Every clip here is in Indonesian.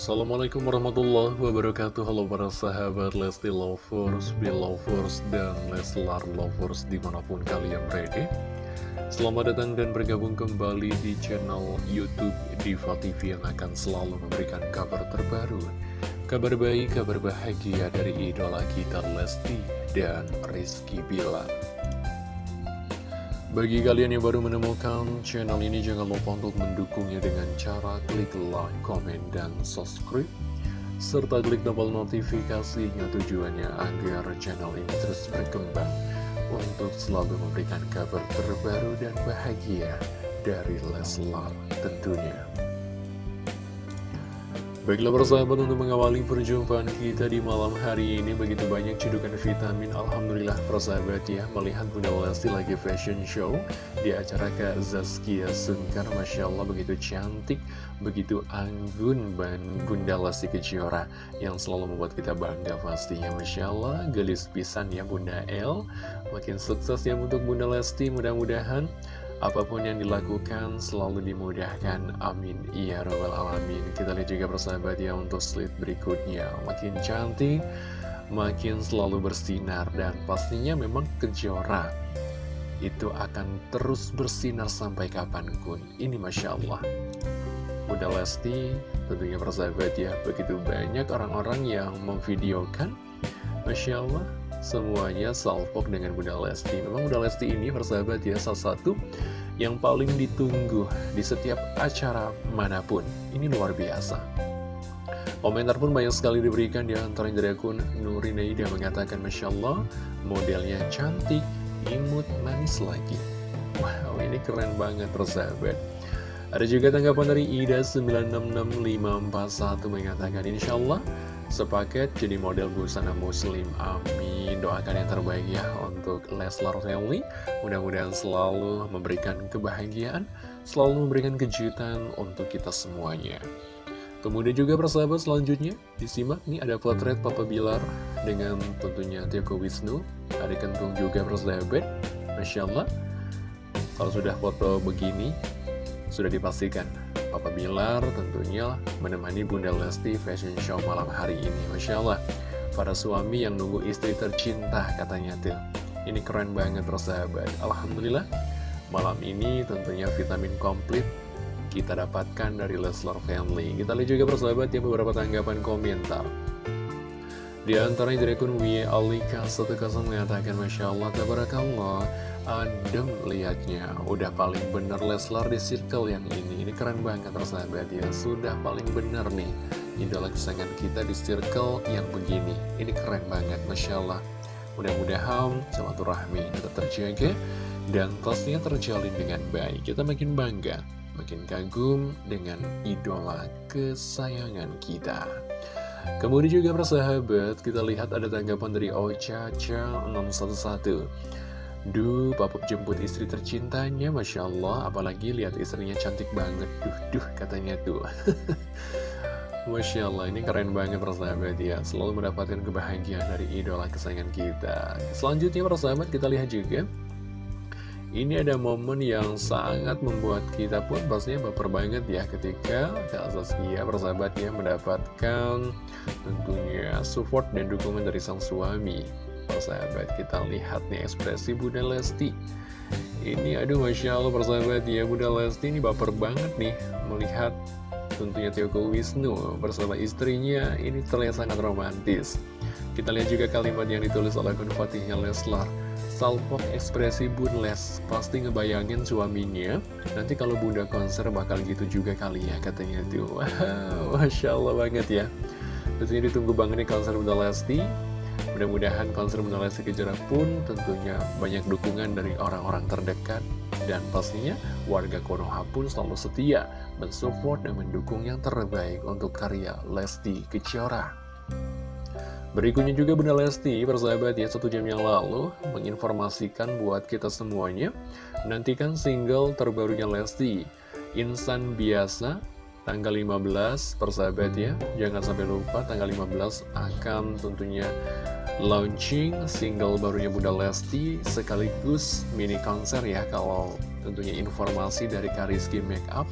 Assalamualaikum warahmatullahi wabarakatuh. Halo para sahabat Lesti Lovers, Belovers, dan Leslar Lovers di mana pun kalian berada. Selamat datang dan bergabung kembali di channel Youtube Diva TV yang akan selalu memberikan kabar terbaru Kabar baik, kabar bahagia dari idola kita Lesti dan Rizky Bilar bagi kalian yang baru menemukan channel ini, jangan lupa untuk mendukungnya dengan cara klik like, komen, dan subscribe. Serta klik tombol notifikasinya tujuannya agar channel ini terus berkembang untuk selalu memberikan kabar terbaru dan bahagia dari Leslar tentunya. Baiklah persahabat untuk mengawali perjumpaan kita di malam hari ini Begitu banyak cedukan vitamin Alhamdulillah persahabat ya Melihat Bunda Lesti lagi fashion show Di acara Kak Zaskia Sungkar Masya Allah begitu cantik Begitu anggun dan Bunda Lesti Kejora Yang selalu membuat kita bangga pastinya Masya Allah gelis pisan ya Bunda El Makin sukses ya untuk Bunda Lesti Mudah-mudahan Apa pun yang dilakukan selalu dimudahkan. Amin. Ya Rabbal Alamin. Kita lihat juga persahabat ya untuk slide berikutnya. Makin cantik Makin selalu bersinar. Dan pastinya memang kejora. Itu akan terus bersinar sampai kapan pun. Ini Masya Allah. Bunda Lesti tentunya persahabat ya Begitu banyak orang-orang yang memvideokan. Masya Allah semuanya salpok dengan Bunda Lesti. Memang Bunda Lesti ini persahabat ya salah satu yang paling ditunggu di setiap acara mana pun. Ini luar biasa. Komentar pun banyak sekali diberikan di antara dari akun Nurinaida mengatakan Masya Allah modelnya cantik, imut, manis lagi. Wow ini keren banget persahabat. Ada juga tanggapan dari Ida966541 mengatakan Insya Allah sepaket jadi model busana muslim amin. Doakan yang terbaik ya untuk Leslar family. Mudah-mudahan selalu memberikan kebahagiaan selalu memberikan kejutan untuk kita semuanya. Kemudian juga persahabat selanjutnya. Disimak nih ada potret Papa Bilar dengan tentunya Tioko Wisnu. Ada kentung juga persahabat. Masya Allah. Kalau sudah foto begini sudah dipastikan Papa Bilar tentunya menemani Bunda Lesti fashion show malam hari ini. Masya Allah Para suami yang nunggu istri tercinta katanya tuh. Ini keren banget persahabat Alhamdulillah Malam ini tentunya vitamin komplit kita dapatkan dari Leslar Family. Kita lihat juga persahabat ya beberapa tanggapan komentar di antaranya dari akun Wia Alika 10 mengatakan Masya Allah, Tabarakallah Adem lihatnya Udah paling bener Leslar di circle yang ini. Ini keren banget persahabat. Ya Sudah paling bener nih Idola kesayangan kita di circle yang begini. Ini keren banget Masya Allah. Mudah-mudahan silaturahmi tetap terjaga Dan pastinya terjalin dengan baik. Kita makin bangga Makin kagum dengan idola kesayangan kita Kemudian juga persahabat, kita lihat ada tanggapan dari Ocha Cha 611 Duh, papa jemput istri tercintanya, Masya Allah. Apalagi lihat istrinya cantik banget. Duh, duh, katanya tuh. Masya Allah, ini keren banget persahabat ya. Selalu mendapatkan kebahagiaan dari idola kesayangan kita. Selanjutnya persahabat, kita lihat juga. Ini ada momen yang sangat membuat kita pun pastinya baper banget ya ketika Kak Saskia persahabatnya mendapatkan tentunya support dan dukungan dari sang suami. Persahabat kita lihat nih ekspresi Bunda Lesti. Ini aduh Masya Allah persahabat ya Bunda Lesti ini baper banget nih melihat tentunya Tioko Wisnu bersama istrinya. Ini terlihat sangat romantis. Kita lihat juga kalimat yang ditulis oleh akun Fatihnya Leslar Salpok ekspresi Bun Les Pasti ngebayangin suaminya? Nanti kalau bunda konser bakal gitu juga kali ya katanya tuh. Wow, Masya Allah banget ya. Tentunya ditunggu banget nih konser Bunda Lesti. Mudah-mudahan konser Bunda Lesti Kejora pun tentunya banyak dukungan dari orang-orang terdekat. Dan pastinya warga Konoha pun selalu setia mensupport dan mendukung yang terbaik untuk karya Lesti Kejora. Berikutnya juga Bunda Lesti, persahabat ya, satu jam yang lalu menginformasikan buat kita semuanya, nantikan single terbarunya Lesti, Insan Biasa, tanggal 15 persahabat ya. Jangan sampai lupa tanggal 15 akan tentunya launching single barunya Bunda Lesti sekaligus mini konser ya kalau tentunya informasi dari Kariski Makeup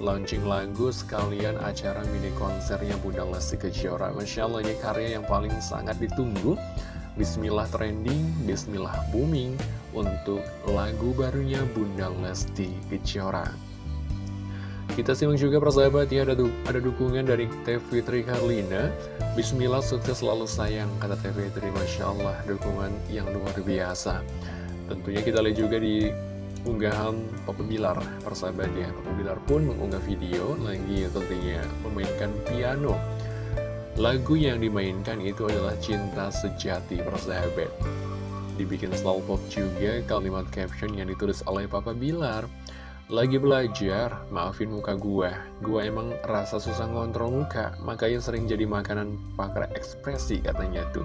launching lagu sekalian acara mini konsernya Bunda Lesti Kejora. Masya Allah ini karya yang paling sangat ditunggu. Bismillah trending, Bismillah booming untuk lagu barunya Bunda Lesti Kejora. Kita simak juga persahabat ya ada, du ada dukungan dari Teh Fitri Karlina. Bismillah sukses selalu sayang kata Teh Fitri Masya Allah dukungan yang luar biasa. Tentunya kita lihat juga di unggahan Papa Bilar persahabat ya Papa Bilar pun mengunggah video lagi tentunya memainkan piano. Lagu yang dimainkan itu adalah cinta sejati persahabat. Dibikin slow pop juga kalimat caption yang ditulis oleh Papa Bilar. Lagi belajar, maafin muka gua. Gua emang rasa susah ngontrol muka Makanya sering jadi makanan pakar ekspresi katanya tuh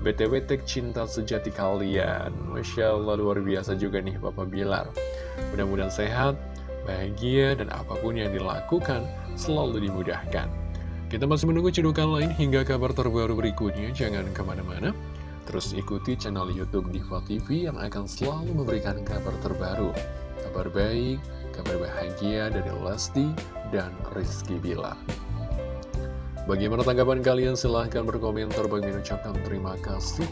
BTW tek cinta sejati kalian. Masya Allah luar biasa juga nih Bapak Bilar. Mudah-mudahan sehat, bahagia, dan apa pun yang dilakukan selalu dimudahkan. Kita masih menunggu cedukan lain hingga kabar terbaru berikutnya. Jangan ke mana-mana. Terus ikuti channel Youtube Diva TV yang akan selalu memberikan kabar terbaru. Kabar baik, kabar bahagia dari Lesti dan Rizky Bilar Bagaimana tanggapan kalian? Silahkan berkomentar. Bagi ucapkan terima kasih.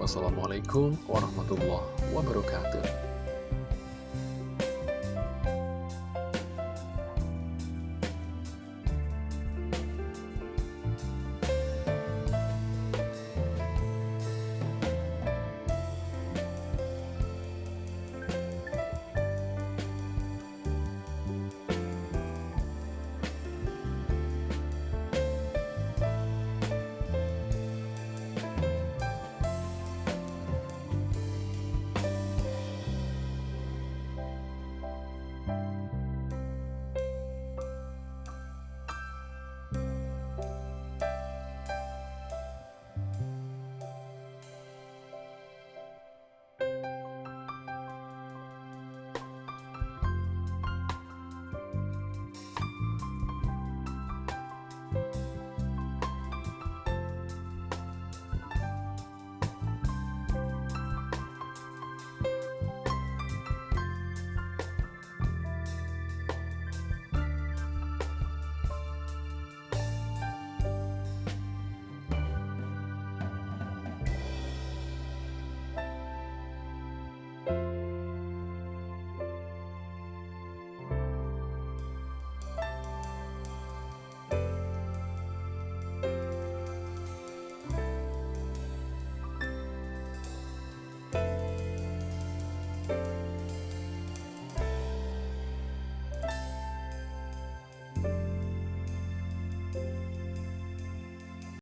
Wassalamualaikum warahmatullahi wabarakatuh.